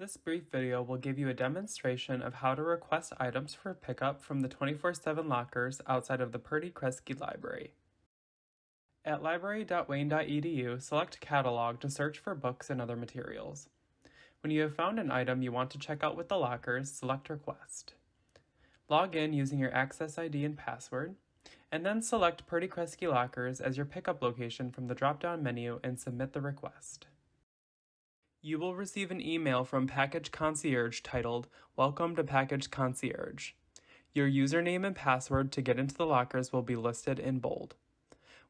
This brief video will give you a demonstration of how to request items for pickup from the 24-7 lockers outside of the Purdy Kresge Library. At library.wayne.edu, select Catalog to search for books and other materials. When you have found an item you want to check out with the lockers, select Request. Log in using your Access ID and password, and then select Purdy Kresge Lockers as your pickup location from the drop-down menu and submit the request. You will receive an email from Package Concierge titled, Welcome to Package Concierge. Your username and password to get into the lockers will be listed in bold.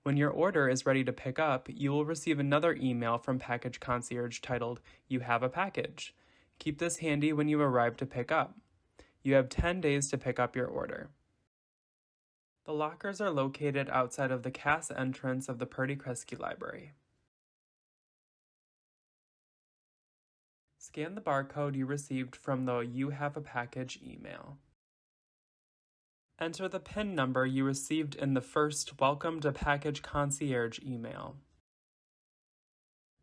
When your order is ready to pick up, you will receive another email from Package Concierge titled, You have a package. Keep this handy when you arrive to pick up. You have 10 days to pick up your order. The lockers are located outside of the Cass entrance of the Purdy Kresge Library. Scan the barcode you received from the You Have a Package email. Enter the PIN number you received in the first Welcome to Package Concierge email.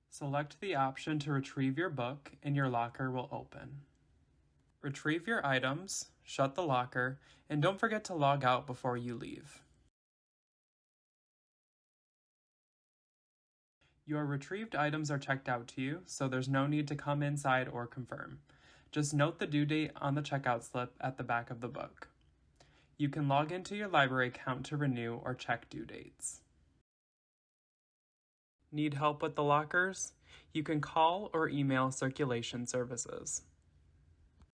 Select the option to retrieve your book and your locker will open. Retrieve your items, shut the locker, and don't forget to log out before you leave. Your retrieved items are checked out to you, so there's no need to come inside or confirm. Just note the due date on the checkout slip at the back of the book. You can log into your library account to renew or check due dates. Need help with the lockers? You can call or email circulation services.